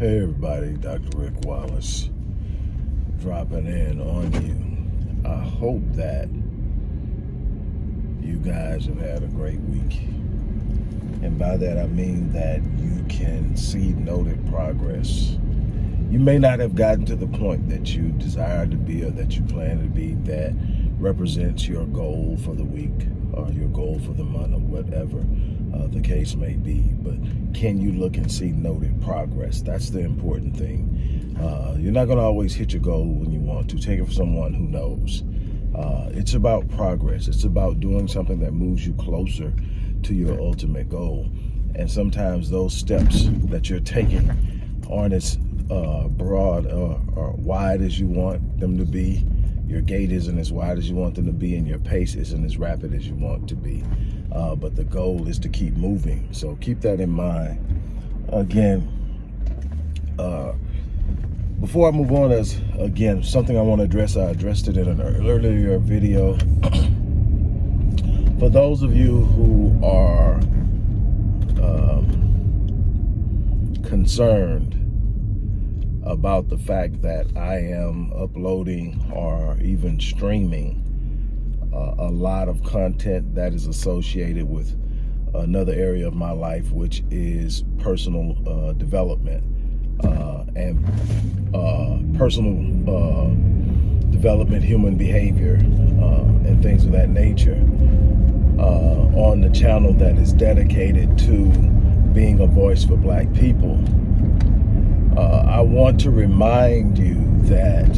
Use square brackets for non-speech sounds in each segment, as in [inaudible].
Hey everybody, Dr. Rick Wallace dropping in on you. I hope that you guys have had a great week. And by that I mean that you can see noted progress. You may not have gotten to the point that you desire to be or that you plan to be that represents your goal for the week or your goal for the month or whatever uh, the case may be. But can you look and see noted progress? That's the important thing. Uh, you're not going to always hit your goal when you want to. Take it from someone who knows. Uh, it's about progress. It's about doing something that moves you closer to your ultimate goal. And sometimes those steps that you're taking aren't as uh, broad or, or wide as you want them to be your gait isn't as wide as you want them to be and your pace isn't as rapid as you want to be. Uh, but the goal is to keep moving. So keep that in mind. Again, uh, before I move on, as again, something I want to address, I addressed it in an earlier video. [clears throat] For those of you who are um, concerned about the fact that I am uploading or even streaming uh, a lot of content that is associated with another area of my life, which is personal uh, development. Uh, and uh, personal uh, development, human behavior, uh, and things of that nature on the channel that is dedicated to being a voice for black people. Uh, I want to remind you that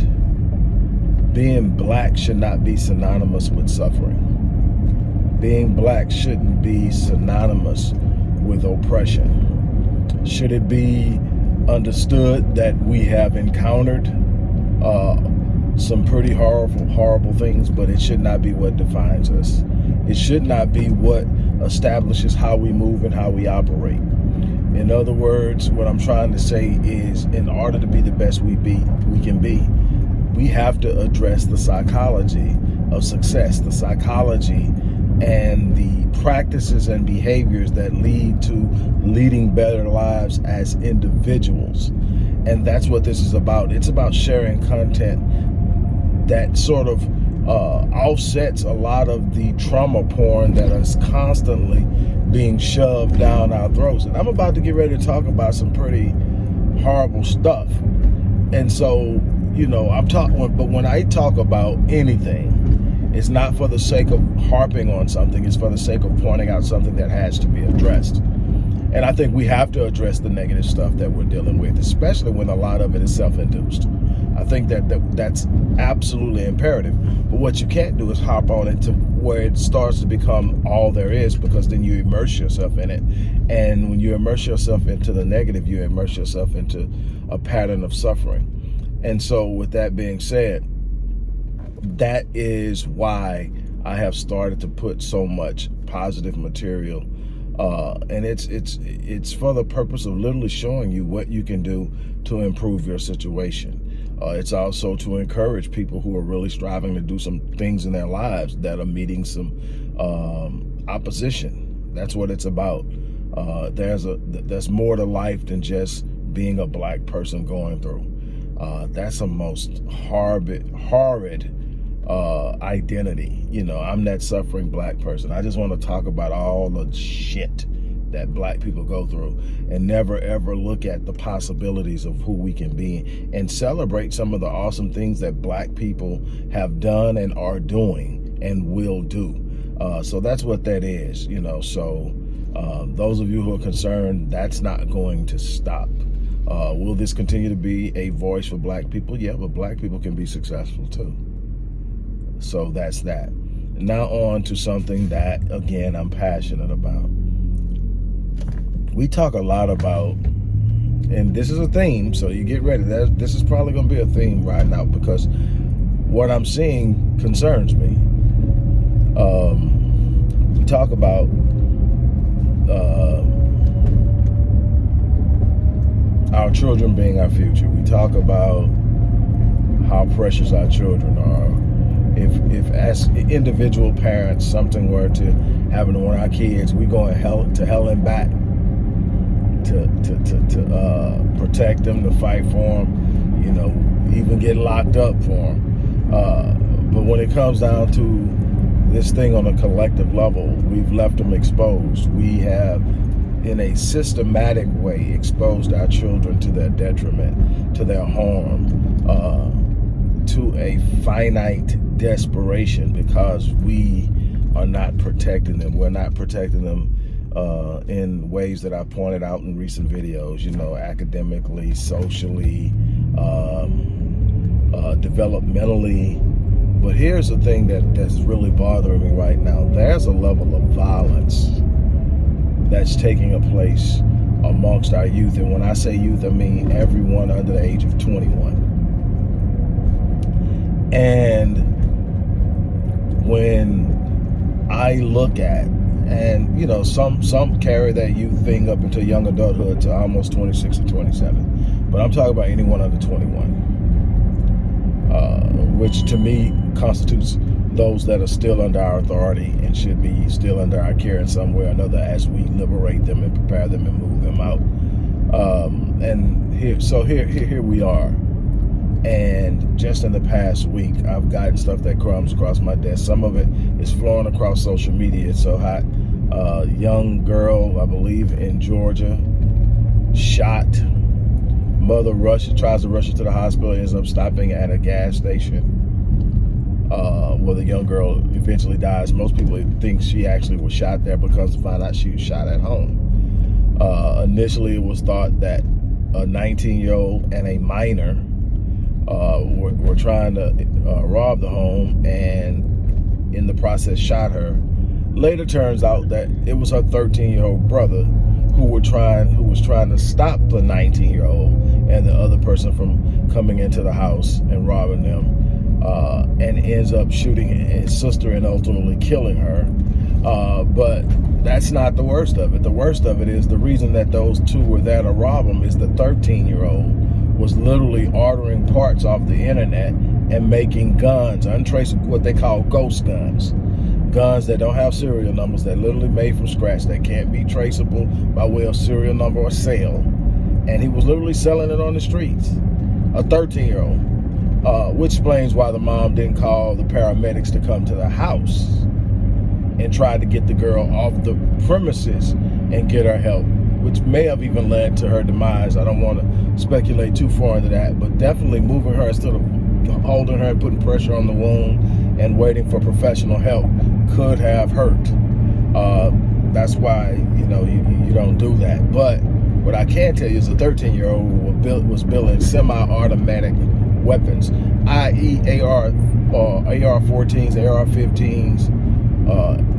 being black should not be synonymous with suffering. Being black shouldn't be synonymous with oppression. Should it be understood that we have encountered uh, some pretty horrible, horrible things, but it should not be what defines us. It should not be what establishes how we move and how we operate. In other words, what I'm trying to say is in order to be the best we be, we can be, we have to address the psychology of success, the psychology and the practices and behaviors that lead to leading better lives as individuals. And that's what this is about. It's about sharing content that sort of uh, offsets a lot of the trauma porn that is constantly being shoved down our throats. And I'm about to get ready to talk about some pretty horrible stuff. And so, you know, I'm talking, but when I talk about anything, it's not for the sake of harping on something, it's for the sake of pointing out something that has to be addressed. And I think we have to address the negative stuff that we're dealing with, especially when a lot of it is self-induced. I think that, that that's absolutely imperative. But what you can't do is hop on it to where it starts to become all there is because then you immerse yourself in it. And when you immerse yourself into the negative, you immerse yourself into a pattern of suffering. And so with that being said, that is why I have started to put so much positive material uh, and it's it's it's for the purpose of literally showing you what you can do to improve your situation. Uh, it's also to encourage people who are really striving to do some things in their lives that are meeting some um, opposition. That's what it's about. Uh, there's a there's more to life than just being a black person going through. Uh, that's a most horrid, horrid uh, identity. You know, I'm that suffering black person. I just want to talk about all the shit that black people go through and never ever look at the possibilities of who we can be and celebrate some of the awesome things that black people have done and are doing and will do. Uh, so that's what that is, you know, so uh, those of you who are concerned, that's not going to stop. Uh, will this continue to be a voice for black people? Yeah, but black people can be successful too. So that's that. Now on to something that, again, I'm passionate about we talk a lot about, and this is a theme, so you get ready. That this is probably going to be a theme right now because what I'm seeing concerns me. Um, we talk about uh, our children being our future. We talk about how precious our children are. If, if as individual parents, something were to happen to one of our kids, we going hell to hell and back to to to, to uh, protect them, to fight for them, you know, even get locked up for them. Uh, but when it comes down to this thing on a collective level, we've left them exposed. We have, in a systematic way, exposed our children to their detriment, to their harm, uh, to a finite desperation because we are not protecting them. We're not protecting them uh, in ways that I pointed out in recent videos, you know, academically, socially, um, uh, developmentally. But here's the thing that, that's really bothering me right now. There's a level of violence that's taking a place amongst our youth. And when I say youth, I mean everyone under the age of 21. And when I look at and you know some some carry that youth thing up into young adulthood to almost 26 or 27 but i'm talking about anyone under 21 uh, which to me constitutes those that are still under our authority and should be still under our care in some way or another as we liberate them and prepare them and move them out. Um, and here so here, here here we are. And just in the past week i've gotten stuff that comes across my desk. Some of it is flowing across social media. It's so hot. Uh, young girl, I believe, in Georgia, shot. Mother rushes, tries to rush her to the hospital, ends up stopping at a gas station uh, where the young girl eventually dies. Most people think she actually was shot there because to find out she was shot at home. Uh, initially, it was thought that a 19-year-old and a minor uh, were, were, trying to uh, rob the home and in the process shot her Later turns out that it was her 13-year-old brother who were trying who was trying to stop the 19-year-old and the other person from coming into the house and robbing them uh, and ends up shooting his sister and ultimately killing her. Uh, but that's not the worst of it. The worst of it is the reason that those two were there to rob him is the 13-year-old was literally ordering parts off the internet and making guns, untraceable, what they call ghost guns guns that don't have serial numbers that literally made from scratch that can't be traceable by way of serial number or sale and he was literally selling it on the streets a 13 year old uh, which explains why the mom didn't call the paramedics to come to the house and tried to get the girl off the premises and get her help which may have even led to her demise i don't want to speculate too far into that but definitely moving her instead of holding her and putting pressure on the wound and waiting for professional help could have hurt. Uh, that's why, you know, you, you don't do that. But what I can tell you is a 13-year-old was building semi-automatic weapons, i.e. AR, uh, AR-14s, AR-15s, uh,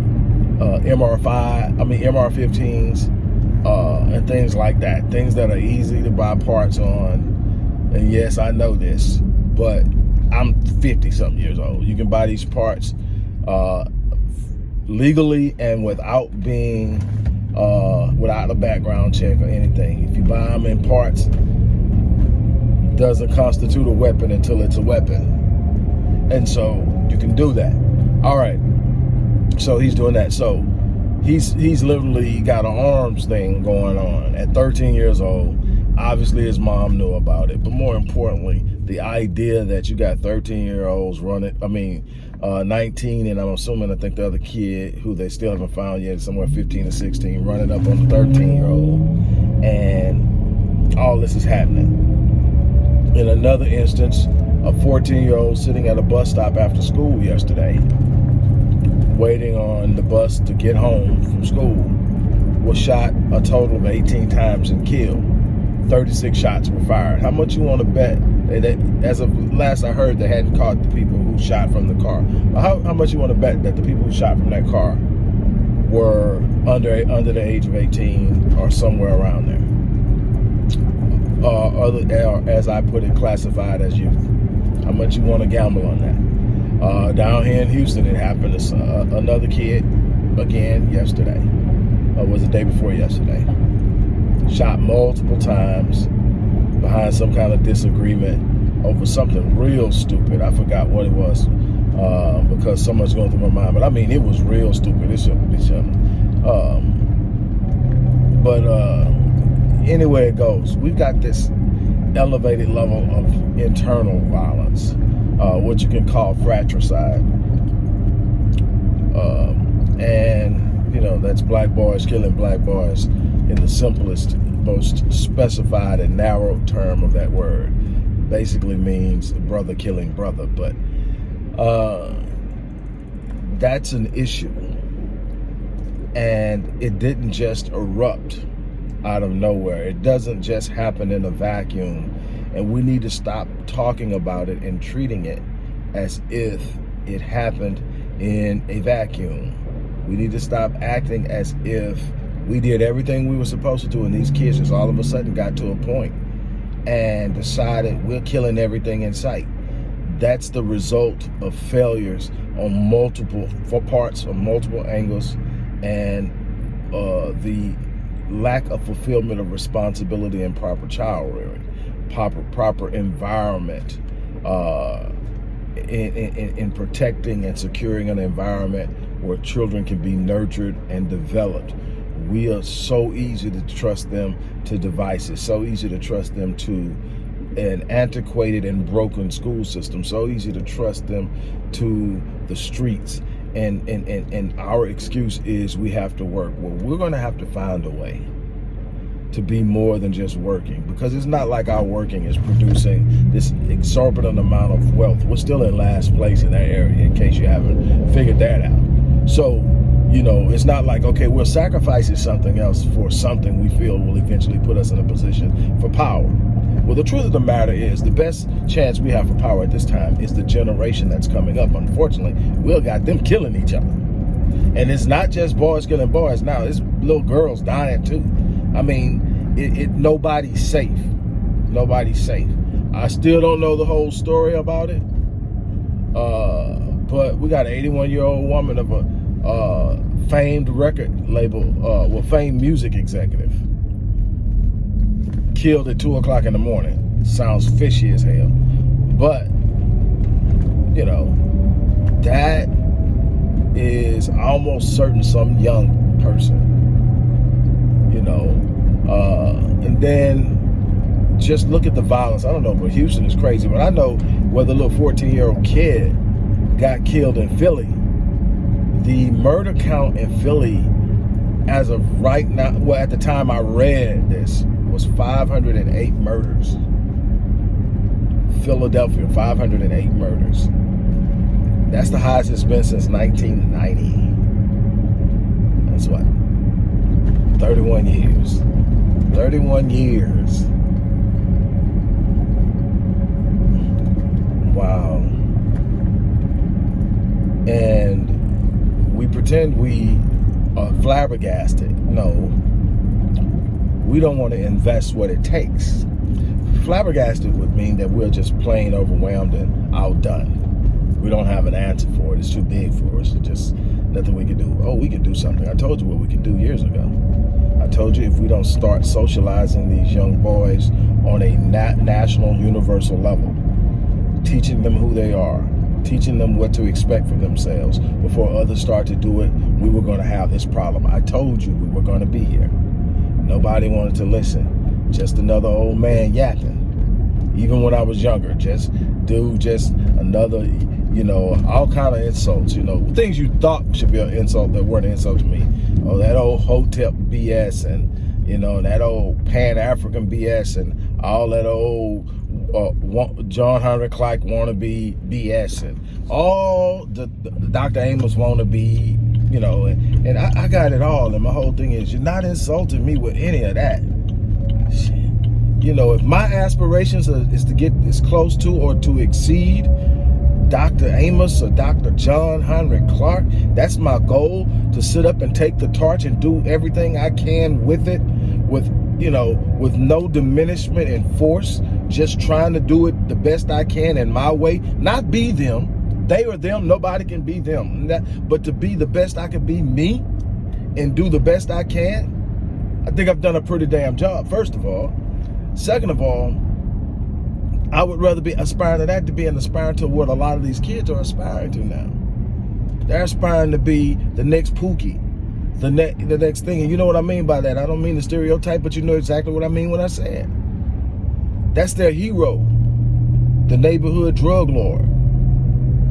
uh, MR5, I mean MR-15s, uh, and things like that. Things that are easy to buy parts on. And yes, I know this, but I'm 50 something years old. You can buy these parts uh, legally and without being, uh, without a background check or anything. If you buy them in parts, doesn't constitute a weapon until it's a weapon. And so you can do that. All right. So he's doing that. So he's he's literally got an arms thing going on at 13 years old. Obviously his mom knew about it, but more importantly, the idea that you got 13 year olds running, I mean, uh, 19, and I'm assuming I think the other kid who they still haven't found yet, somewhere 15 or 16, running up on the 13 year old, and all this is happening. In another instance, a 14 year old sitting at a bus stop after school yesterday, waiting on the bus to get home from school, was shot a total of 18 times and killed. 36 shots were fired. How much you want to bet? That, as of last I heard, they hadn't caught the people who shot from the car. How, how much you want to bet that the people who shot from that car were under under the age of 18 or somewhere around there? Other, as I put it, classified as youth. How much you want to gamble on that? Uh, down here in Houston, it happened to uh, another kid again yesterday. Uh, was the day before yesterday shot multiple times behind some kind of disagreement over something real stupid. I forgot what it was uh, because so much going through my mind. But I mean, it was real stupid. It shouldn't be something. Um, but uh, anywhere it goes. We've got this elevated level of internal violence, uh, what you can call fratricide. Um, and, you know, that's black boys killing black boys in the simplest, most specified and narrow term of that word. Basically means brother killing brother, but uh, that's an issue. And it didn't just erupt out of nowhere. It doesn't just happen in a vacuum. And we need to stop talking about it and treating it as if it happened in a vacuum. We need to stop acting as if we did everything we were supposed to do and these kids just all of a sudden got to a point and decided we're killing everything in sight. That's the result of failures on multiple for parts, on multiple angles, and uh, the lack of fulfillment of responsibility and proper child rearing, proper proper environment, uh, in, in, in protecting and securing an environment where children can be nurtured and developed. We are so easy to trust them to devices, so easy to trust them to an antiquated and broken school system, so easy to trust them to the streets and, and, and, and our excuse is we have to work. Well, we're going to have to find a way to be more than just working because it's not like our working is producing this exorbitant amount of wealth. We're still in last place in that area in case you haven't figured that out. So, you know, it's not like, okay, we're sacrificing something else for something we feel will eventually put us in a position for power. Well, the truth of the matter is the best chance we have for power at this time is the generation that's coming up. Unfortunately, we've got them killing each other. And it's not just boys killing boys now, it's little girls dying too. I mean, it, it nobody's safe. Nobody's safe. I still don't know the whole story about it. Uh, but we got an 81 year old woman of a uh, famed record label, uh, well, famed music executive killed at two o'clock in the morning. Sounds fishy as hell. But, you know, that is almost certain some young person, you know. Uh, and then just look at the violence. I don't know, but Houston is crazy. But I know where the little 14 year old kid got killed in Philly. The murder count in Philly, as of right now, well, at the time I read this, was 508 murders. Philadelphia, 508 murders. That's the highest it's been since 1990. That's what? 31 years. 31 years. Wow. And we pretend we are flabbergasted. No, we don't want to invest what it takes. Flabbergasted would mean that we're just plain overwhelmed and outdone. We don't have an answer for it. It's too big for us. It's just nothing we can do. Oh, we can do something. I told you what we can do years ago. I told you if we don't start socializing these young boys on a nat national, universal level, teaching them who they are, teaching them what to expect for themselves before others start to do it, we were going to have this problem. I told you we were going to be here. Nobody wanted to listen. Just another old man yapping. Even when I was younger, just dude, just another, you know, all kind of insults, you know, things you thought should be an insult that weren't an insult to me. Oh, that old Hotep BS and, you know, that old Pan-African BS and all that old uh, John Henrik Clarke wannabe BS and all the, the Dr. Amos wannabe you know, and, and I, I, got it all. And my whole thing is, you're not insulting me with any of that. You know, if my aspirations are, is to get as close to or to exceed Dr. Amos or Dr. John Henrik Clarke, that's my goal, to sit up and take the torch and do everything I can with it, with, you know, with no diminishment and force, just trying to do it the best I can in my way, not be them, they or them, nobody can be them. But to be the best I can be me and do the best I can, I think I've done a pretty damn job, first of all. Second of all, I would rather be aspiring to that to be an aspiring to what a lot of these kids are aspiring to now. They're aspiring to be the next Pookie, the, ne the next thing. And you know what I mean by that. I don't mean the stereotype, but you know exactly what I mean when I say it. That's their hero, the neighborhood drug lord.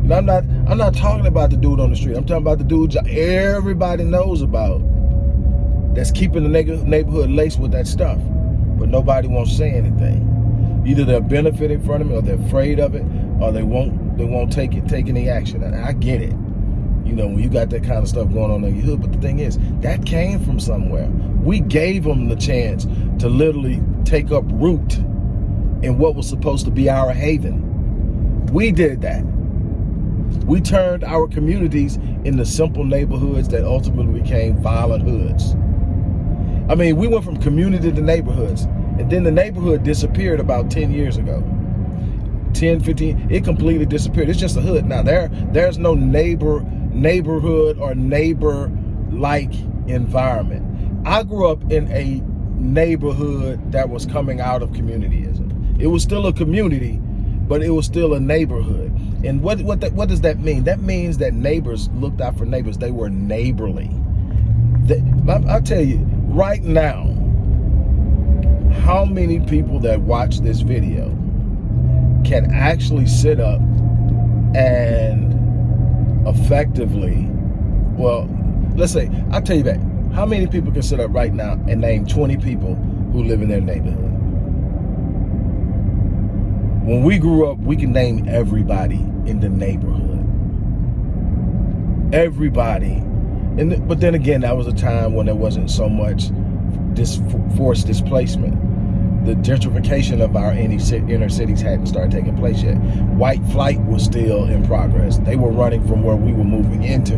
And I'm not I'm not talking about the dude on the street. I'm talking about the dude everybody knows about that's keeping the neighborhood laced with that stuff. But nobody won't say anything. Either they're benefiting from it or they're afraid of it or they won't they won't take it take any action. And I get it. You know, when you got that kind of stuff going on in your hood. But the thing is, that came from somewhere. We gave them the chance to literally take up root in what was supposed to be our haven. We did that. We turned our communities into simple neighborhoods that ultimately became violent hoods. I mean, we went from community to neighborhoods, and then the neighborhood disappeared about 10 years ago. 10, 15, it completely disappeared. It's just a hood. Now, there, there's no neighbor, neighborhood or neighbor-like environment. I grew up in a neighborhood that was coming out of communityism. It was still a community, but it was still a neighborhood. And what what that, what does that mean? That means that neighbors looked out for neighbors. They were neighborly. They, I, I'll tell you, right now, how many people that watch this video can actually sit up and effectively, well, let's say, I'll tell you that. How many people can sit up right now and name 20 people who live in their neighborhood? When we grew up, we can name everybody in the neighborhood. Everybody. And but then again, that was a time when there wasn't so much this forced displacement. The gentrification of our inner cities hadn't started taking place yet. White flight was still in progress. They were running from where we were moving into.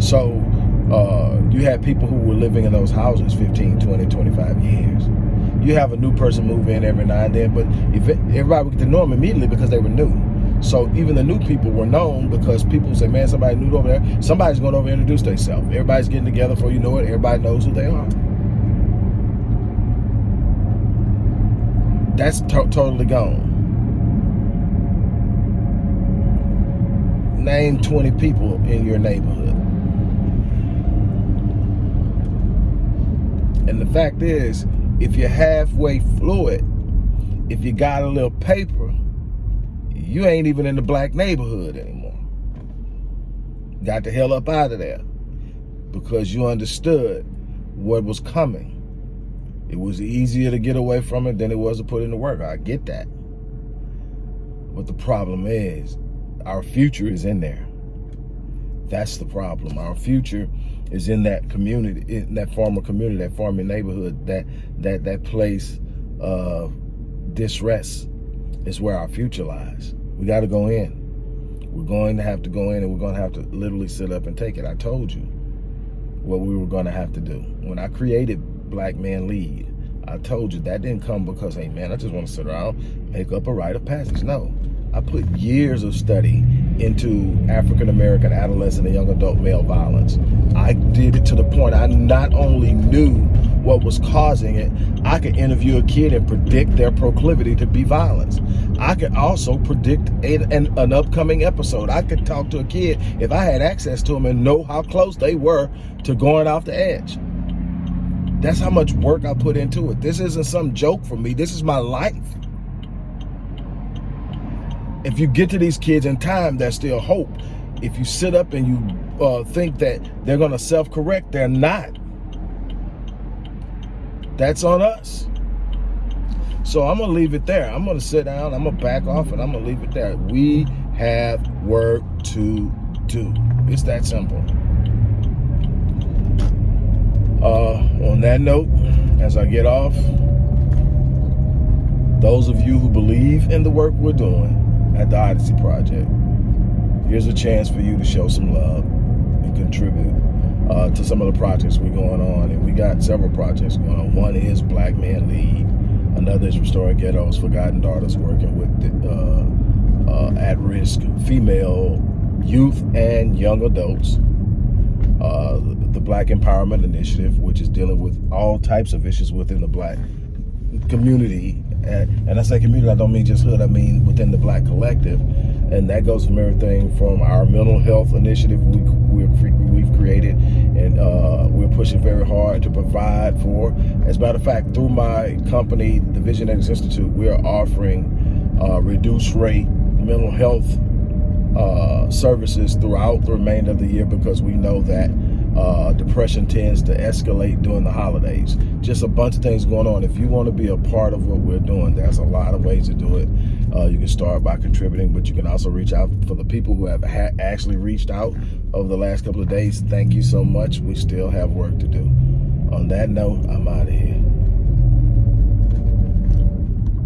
So uh, you had people who were living in those houses 15, 20, 25 years you have a new person move in every now and then, but if it, everybody would get to know them immediately because they were new. So even the new people were known because people say, man, somebody new over there. Somebody's going over introduce themselves. Everybody's getting together for you know it. Everybody knows who they are. That's to totally gone. Name 20 people in your neighborhood. And the fact is, if you're halfway fluid, if you got a little paper, you ain't even in the black neighborhood anymore. Got the hell up out of there because you understood what was coming. It was easier to get away from it than it was to put into work. I get that. But the problem is, our future is in there. That's the problem. Our future is in that community, in that farmer community, that farming neighborhood, that that that place of distress is where our future lies. We got to go in. We're going to have to go in and we're going to have to literally sit up and take it. I told you what we were going to have to do. When I created Black Man Lead, I told you that didn't come because, hey man, I just want to sit around, make up a rite of passage. No, I put years of study into African American adolescent and young adult male violence. I did it to the point I not only knew what was causing it, I could interview a kid and predict their proclivity to be violent. I could also predict a, an, an upcoming episode. I could talk to a kid if I had access to them and know how close they were to going off the edge. That's how much work I put into it. This isn't some joke for me. This is my life if you get to these kids in time, there's still hope. If you sit up and you uh, think that they're going to self-correct, they're not. That's on us. So I'm going to leave it there. I'm going to sit down, I'm going to back off, and I'm going to leave it there. We have work to do. It's that simple. Uh, on that note, as I get off, those of you who believe in the work we're doing, at the Odyssey Project. Here's a chance for you to show some love and contribute uh, to some of the projects we're going on. And we got several projects going on. One is Black Man Lead. Another is Restoring Ghettos, Forgotten Daughters, working with uh, uh, at-risk female youth and young adults. Uh, the Black Empowerment Initiative, which is dealing with all types of issues within the black community and, I say community, I don't mean just hood, I mean within the black collective. and that goes from everything from our mental health initiative we, we're, we've created, and uh, we're pushing very hard to provide for. As a matter of fact, through my company, the Visionetics Institute, we're offering uh, reduced rate mental health uh, services throughout the remainder of the year because we know that uh, depression tends to escalate during the holidays. Just a bunch of things going on. If you want to be a part of what we're doing, there's a lot of ways to do it. Uh, you can start by contributing, but you can also reach out for the people who have actually reached out over the last couple of days. Thank you so much. We still have work to do. On that note, I'm out of here.